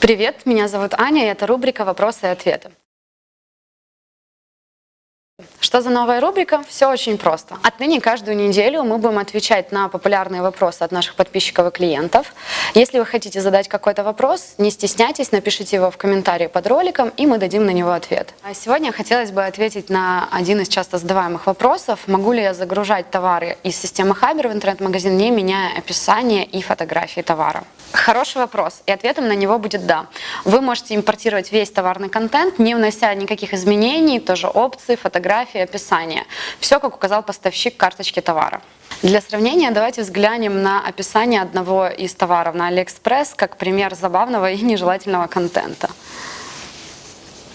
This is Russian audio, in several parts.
Привет, меня зовут Аня, и это рубрика «Вопросы и ответы». Что за новая рубрика? Все очень просто. Отныне каждую неделю мы будем отвечать на популярные вопросы от наших подписчиков и клиентов. Если вы хотите задать какой-то вопрос, не стесняйтесь, напишите его в комментарии под роликом, и мы дадим на него ответ. А сегодня хотелось бы ответить на один из часто задаваемых вопросов. Могу ли я загружать товары из системы Хабер в интернет-магазин, не меняя описание и фотографии товара? Хороший вопрос, и ответом на него будет «да». Вы можете импортировать весь товарный контент, не внося никаких изменений, тоже опции, фотографии, описание. Все, как указал поставщик карточки товара. Для сравнения давайте взглянем на описание одного из товаров на AliExpress как пример забавного и нежелательного контента.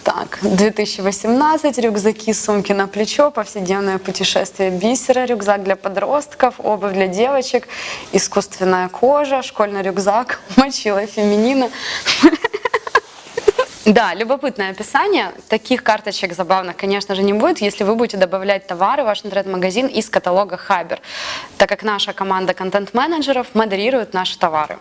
Так, 2018, рюкзаки, сумки на плечо, повседневное путешествие бисера, рюкзак для подростков, обувь для девочек, искусственная кожа, школьный рюкзак, мочила феминина. Да, любопытное описание. Таких карточек забавных, конечно же, не будет, если вы будете добавлять товары в ваш интернет-магазин из каталога Хабер, так как наша команда контент-менеджеров модерирует наши товары.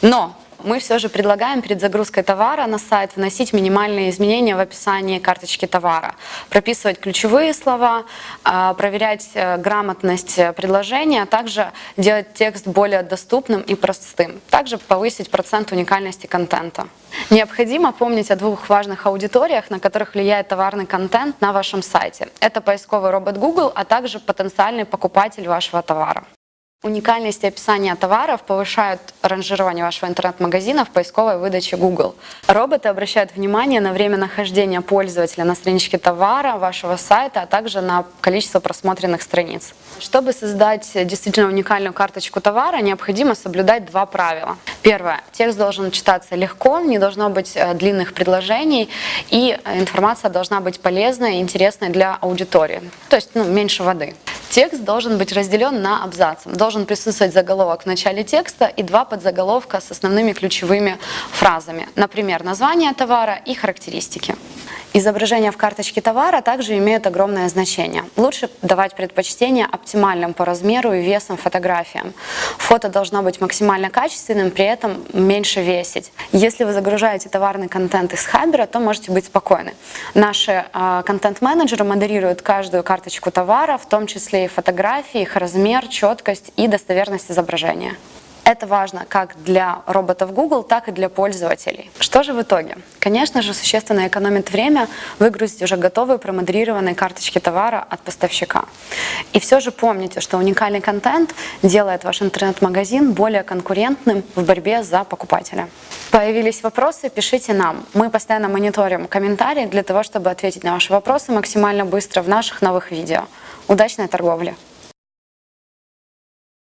Но мы все же предлагаем перед загрузкой товара на сайт вносить минимальные изменения в описании карточки товара, прописывать ключевые слова, а, проверять э, грамотность предложения, а также делать текст более доступным и простым, также повысить процент уникальности контента. Необходимо помнить о двух важных аудиториях, на которых влияет товарный контент на вашем сайте. Это поисковый робот Google, а также потенциальный покупатель вашего товара. Уникальность описания товаров повышают ранжирование вашего интернет-магазина в поисковой выдаче Google. Роботы обращают внимание на время нахождения пользователя на страничке товара, вашего сайта, а также на количество просмотренных страниц. Чтобы создать действительно уникальную карточку товара, необходимо соблюдать два правила. Первое. Текст должен читаться легко, не должно быть э, длинных предложений, и информация должна быть полезной и интересной для аудитории, то есть ну, меньше воды. Текст должен быть разделен на абзацы. Должен присутствовать заголовок в начале текста и два подзаголовка с основными ключевыми фразами. Например, название товара и характеристики. Изображения в карточке товара также имеют огромное значение. Лучше давать предпочтение оптимальным по размеру и весам фотографиям. Фото должно быть максимально качественным, при этом меньше весить. Если вы загружаете товарный контент из Хабера, то можете быть спокойны. Наши э, контент-менеджеры модерируют каждую карточку товара, в том числе и фотографии, их размер, четкость и достоверность изображения. Это важно как для роботов Google, так и для пользователей. Что же в итоге? Конечно же, существенно экономит время выгрузить уже готовые промодрированные карточки товара от поставщика. И все же помните, что уникальный контент делает ваш интернет-магазин более конкурентным в борьбе за покупателя. Появились вопросы, пишите нам. Мы постоянно мониторим комментарии для того, чтобы ответить на ваши вопросы максимально быстро в наших новых видео. Удачной торговли!